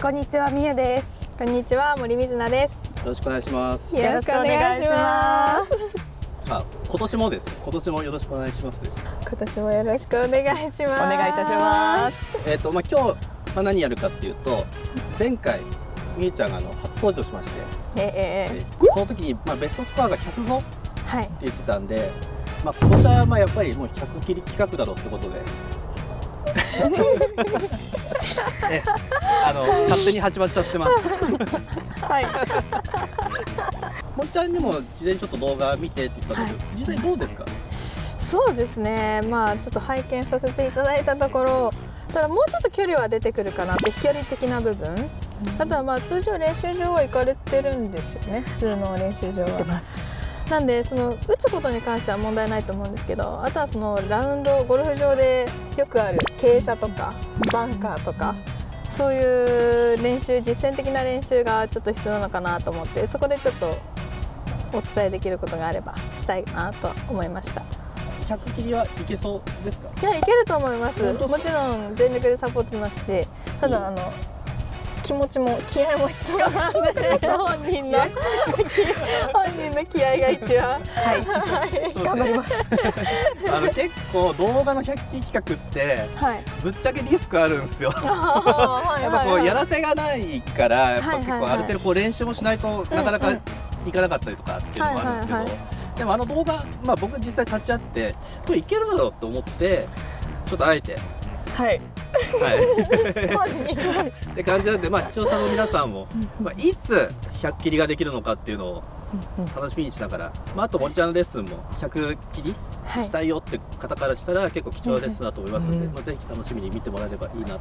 こんにちはみゆです。こんにちは森水菜です。よろしくお願いします。よろしくお願いします。あ今年もです。今年もよろしくお願いします今年もよろしくお願いします。お願いいたします。えっ、とまあ今日、まあ、何やるかっていうと前回みゆちゃんがあの初登場しましてええでその時に、まあ、ベストスコアが105ってはい。言ってたんで、まあ、今年はまあやっぱりもう100切り企画だろうってことで えあの勝手に始まっちゃってます。はい。森ちゃんにも事前にちょっと動画見てって言ったんですけど、実際どうですか？そうですね。まあちょっと拝見させていただいたところただもうちょっと距離は出てくるかなって飛距離的な部分、あとはまあ通常練習場は行かれてるんですよね。普通の練習場は。なんでその打つことに関しては問題ないと思うんですけどあとはそのラウンドゴルフ場でよくある傾斜とかバンカーとかそういう練習実践的な練習がちょっと必要なのかなと思ってそこでちょっとお伝えできることがあればしたいなと思いました。100切りはいけそうですか？いやいけると思います。もちろん全力でサポートしますしただあの気持ちも気合も必要なんで。本人の本人の気合が一番。はい。そうですねあの結構動画の100期企画ってはいぶっちゃけリスクあるんですよはいやっぱこうやらせがないからやっぱ結はいはいはい構ある程度こう練習もしないとなかなかいかなかったりとかっていうのもあるんですけど。はいはいでもあの動画まあ僕実際立ち会ってこれいけるだろうと思ってちょっとあえて。はいはい。って感じなんでまあ視聴者の皆さんもまあいつ100切りができるのかっていうのを楽しみにしながら、まあ、あと森ちゃんのレッスンも100切りはいしたいよって方からしたら結構貴重なレッスンだと思いますので、うんまあ、ぜひ楽しみに見てもらえればいいなと、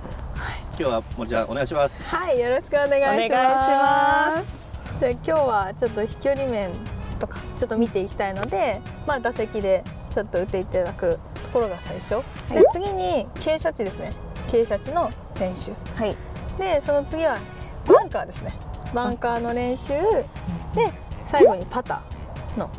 今日は森ちゃんお願いします。はいよろしくお願いします。お願いします。じゃあ今日はちょっと飛距離面とかちょっと見ていきたいのでまあ打席でちょっと打っていただくところが最初、で次に傾斜地ですね傾斜地の練習。はい。でその次はバンカーですね。バンカーの練習。で最後にパターの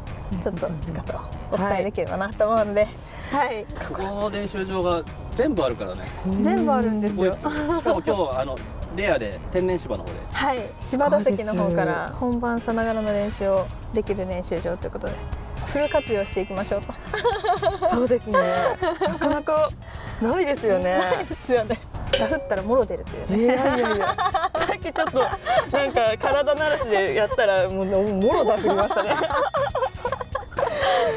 ちょっと姿をお伝えできればなと思うので、はい、この練習場が全部あるからね。全部あるんですすよ。しかも今日あのレアで天然芝の方で。はい。芝打席の方から本番さながらの練習をできる練習場ということでフル活用していきましょうと。そうですね。なかなかないですよね。ですよね。ダフったらもろ出るというね。いやいやいや。さっきちょっとなんか体慣らしでやったらもうもろだ振りましたね。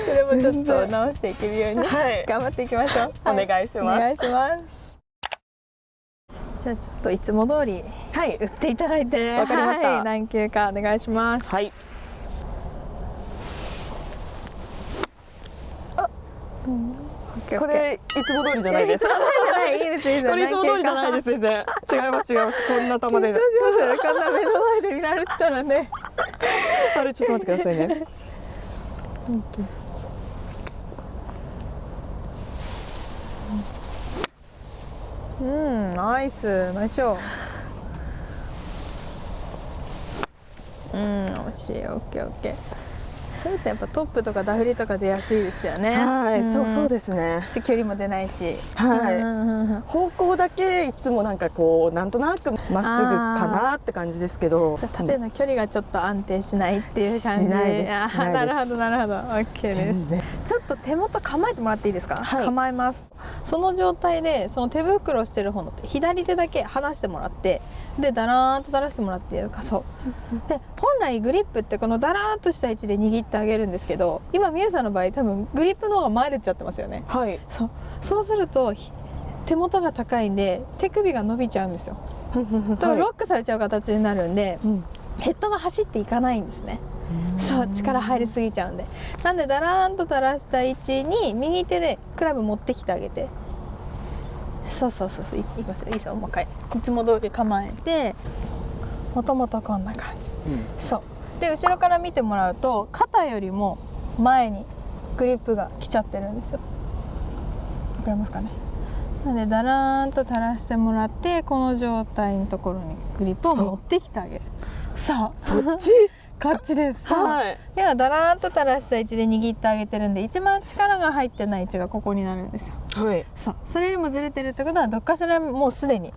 それもちょっと直していけるようにはい。頑張っていきましょう、お願い。しますお願いします。じゃあちょっといつも通りはい。打っていただいて。わかりました。はい、何球かお願いします。はいこれいつも通りじゃないです。これいつも通りじゃないです全然。違います違います。こんな球で緊張しますこんな目の前で見られてたらね。あれちょっと待ってくださいね。うんナイスナイスショー。うん惜しいオッケーオッケーそうやってやっぱトップとかダフりとか出やすいですよね。はいそうそうすですね。し距離も出ないし。はい。方向だけいつもなんかこうなんとなくまっすぐかなって感じですけど。縦の距離がちょっと安定しないっていう感じ。しないですあしないです。なるほどなるほど。オッケーですちょっと手元構えてもらっていいですか、はい。構えます。その状態でその手袋してる方の手左手だけ離してもらってでだらーんと垂らしてもらってかそう。で本来グリップってこのだらーんとした位置で握ってあげるんですけど今みゆさんの場合多分グリップの方が前出ちゃってますよね。はい。そう。そうするとひ手元が高いんで手首が伸びちゃうんですよ。だからロックされちゃう形になるんで、うん。ヘッドが走っていかないんですねそう力入りすぎちゃうんで。なんでだらーんと垂らした位置に右手でクラブ持ってきてあげて。そうそうそうそう。いいきますよ。いいですよ。もう一回。いつも通り構えて。もともとこんな感じ。そう。で後ろから見てもらうと肩よりも前にグリップが来ちゃってるんですよ。わかりますかね？なのでだらーんと垂らしてもらってこの状態のところにグリップを持ってきてあげる。そう。そっち？こっちです。はい。ではだらーんと垂らした位置で握ってあげてるんで一番力が入ってない位置がここになるんですよ。はい。そう。それよりもずれてるってことはどっかしらもうすでに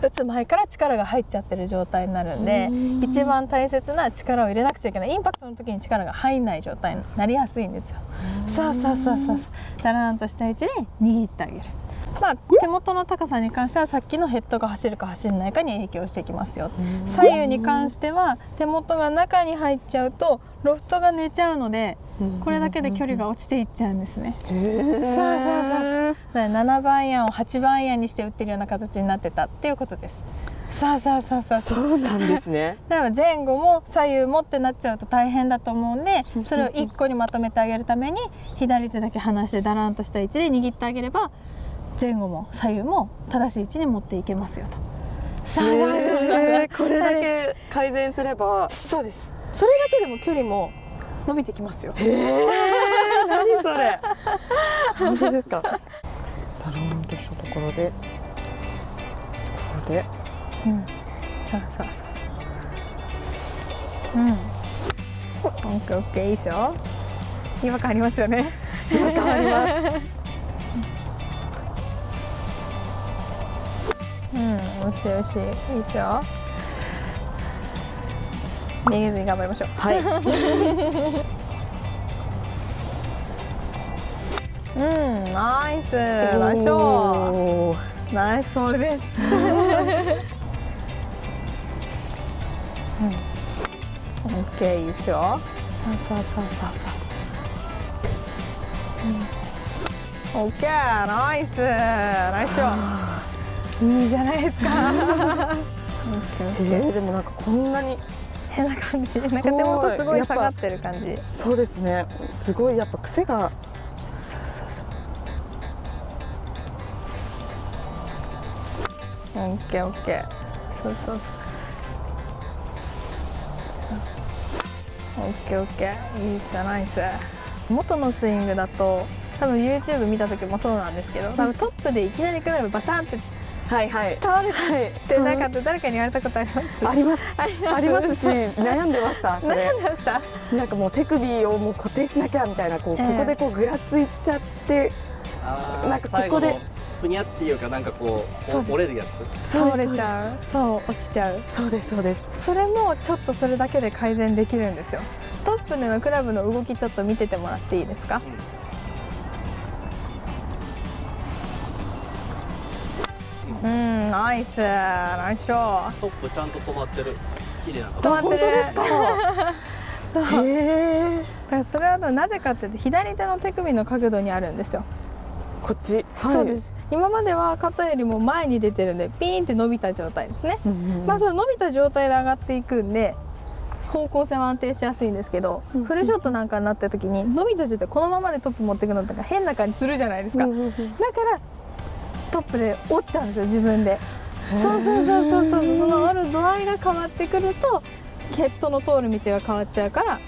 打つ前から力が入っちゃってる状態になるんでうん。一番大切な力を入れなくちゃいけない。インパクトの時に力が入んない状態になりやすいんですよ。そうそうそうそうそう。だらーんとした位置で握ってあげる。まあ、手元の高さに関してはさっきのヘッドが走るか走らないかに影響してきますよ。左右に関しては手元が中に入っちゃうとロフトが寝ちゃうのでこれだけで距離が落ちていっちゃうんですね。そうそうそう。だから7番アイアンを8番アイアンにして打ってるような形になってたっていうことです。そうそうそうそう。そうなんですね。だから前後も左右もってなっちゃうと大変だと思うんでそれを1個にまとめてあげるために左手だけ離してだらんとした位置で握ってあげれば前後も左右も正しい位置に持っていけますよと。そうそうそうそうへーこれだけ改善すれば。そうです。それだけでも距離も伸びてきますよ。へえ何それ。本当ですか。だろーんとしたところで。ここで。うん。そうそうそううん。オッケーオッケーいいですよ違和感ありますよね。違和感ありますうん、おいしいおいしい、いいですよ。逃げずに頑張りましょう。はい うん、ナイス、ナイスショおーー。ナイスボールです。うん、オッケー、いいですよ。そうそうそうそうそう。うん、オッケー、ナイス、ナイスショー。いいじゃないですか。えー、でもなんかこんなに変な感じ。なんか手元すごい下がってる感じ。そうですね。すごいやっぱ癖が。オッケーオッケー。そうそうそうそう。オッケーオッケー。いいっすよナイス。元のスイングだと多分 YouTube 見た時もそうなんですけど多分トップでいきなりクラブバタンってはいはい。倒れてなんかって誰かに言われたことあります？あります。あります。ありますし悩んでましたそれ。悩んでました？なんかもう手首をもう固定しなきゃみたいなこう、ええ。ここでこうぐらついちゃってなんかここで最後のふにゃっていうかなんかこう折れるやつ？倒れちゃう？そう落ちちゃう？そうですそうです。それもちょっとそれだけで改善できるんですよ。トップでのクラブの動きちょっと見ててもらっていいですか？うんナイス。ナイスショー。トップちゃんと止まってる。綺麗な止まってる。へえ。だからそれはなぜかっていうと左手の手首の角度にあるんですよ、こっち、そうです。今までは肩よりも前に出てるんでピーンって伸びた状態ですね、うんうんうん。まあその伸びた状態で上がっていくんで方向性は安定しやすいんですけど、うんフルショットなんかになった時に伸びた状態このままでトップ持っていくのとか変な感じするじゃないですか、うんうんうん。だからトップで折っちゃうんですよ自分で。そうそうそうそうそう。その折る度合いが変わってくるとヘッドの通る道が変わっちゃうから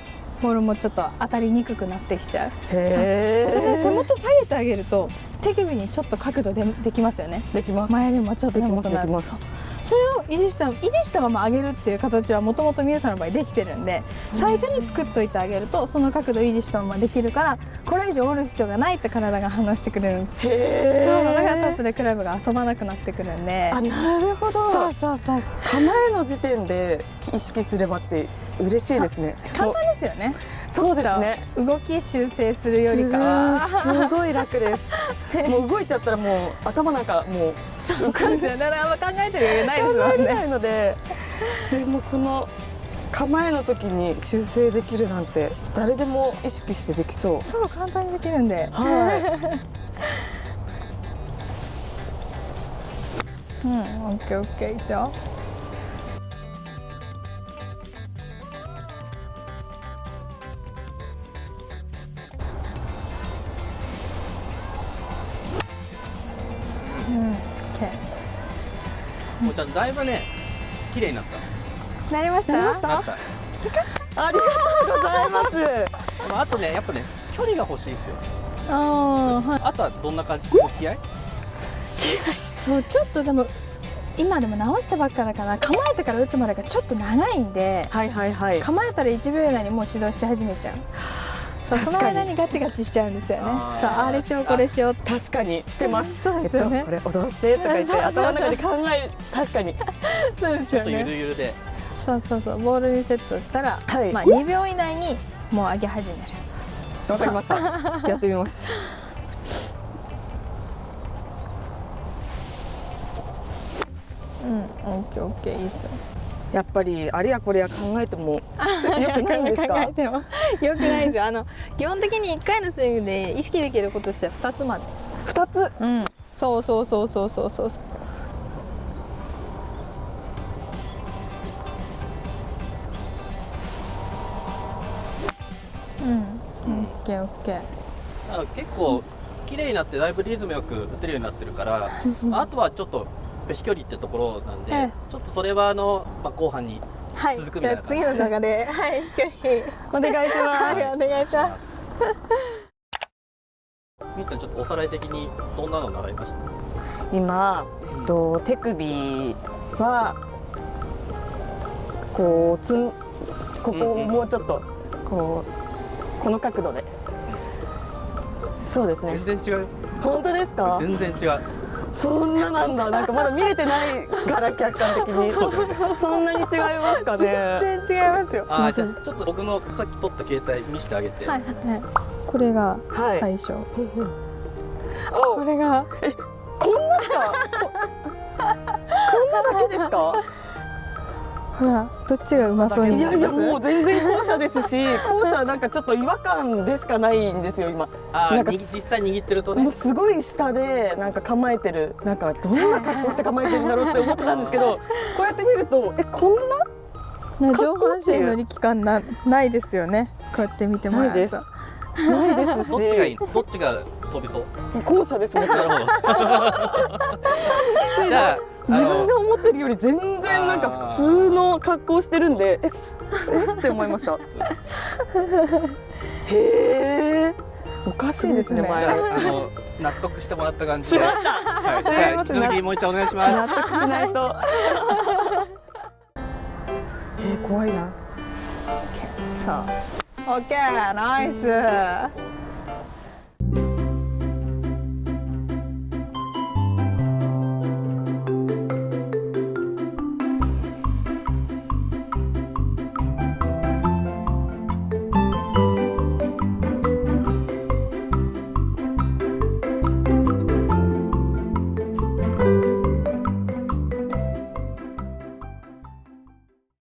ボールもちょっと当たりにくくなってきちゃう。へそれで手え元下げてあげると手首にちょっと角度でできますよね。できます。前よりもちょっとできますできますそれを維持した維持したまま上げるっていう形はもともと皆さんの場合できてるんで最初に作っといてあげるとその角度を維持したままできるからこれ以上折る必要がないって体が話してくれるんです。そうだからトッえプでクラブが遊ばなくなってくるんで。あなるほど。そう。そうそう構えの時点で意識すればって嬉しいですね。簡単ですよねそうですね。動き修正するよりかは。うんすごい楽です。もう動いちゃったらもう頭なんかもうそうですよねあんま考えてる余裕ないですもんね。考えれないのででもこの構えの時に修正できるなんて誰でも意識してできそう。そう簡単にできるんで。はうんオッケーオッケーいいですよだいぶね綺麗になった。ーなりました？なりました？なった。いありがとうございます。あとねやっぱね距離が欲しいですよ。あーはい。あとはどんな感じ？気合？い そうちょっとでも今でも直したばっかだから構えてから打つまでがちょっと長いんではいはいはい。構えたら1秒以内にもう指導し始めちゃうその間にガチガチしちゃうんですよね。そうあれしようこれしよう確かに。してます。そうですよね。えっと、これ踊らしてとか言って頭の中で考え確かに。そうですよちょっとゆるねゆるで。そうそうそう。ボールにセットしたら、はい。まあ2秒以内にもう上げ始める。わかりました。やってみます。うんオッケーオッケーいいですよやっぱりあれやこれや考えても よくないんです考かえても。よくないですよ。あの基本的に1回のスイングで意識できることとしては2つまで。二つ？うん。そうそうそうそうそうそう。そううん。オッケーオッケー。あ結構綺麗になってだいぶリズムよく打てるようになってるから あとはちょっと飛距離ってところなんで、ええ。ちょっとそれはあの、まあ、後半にはい。続くみたいな。じゃあ次の中で はい飛距離お願いします。はいお願いします。みーちゃんちょっとおさらい的にどんなの習いました？今、えっと、手首はこうつんここをうんうんもうちょっとこうこの角度で。そうですね。全然違う。本当ですか？全然違うそんななんだ。なんかまだ見れてないから客観的に。そんなに違いますかね。全然違いますよ。あーじゃあちょっと僕のさっき撮った携帯見せてあげて、はいはいこれがはい。最初、おこれがこんなしかここんなだけですか？ほらどっちがうまそうにいやいやもう全然後者ですし 後者なんかちょっと違和感でしかないんですよ今。あなんか実際握ってるとね。もうすごい下でなんか構えてるなんかどんな格好して構えてるんだろうって思ってたんですけど こうやって見るとえこんな？ね上半身の力感なないですよね。こうやって見てもらないです。うとないですし。どっちがいいの？どっちが飛びそう？後者ですもちろん。じゃああ自分のが思ってるより全然なんか普通の格好してるんでえ？え？って思いました。へえおかしいですねですね。前。あの納得してもらった感じで。しました。はい、じゃあ引き続きもう一度お願いしま納す得しないと。えー、怖いな。そう。オッケーナイス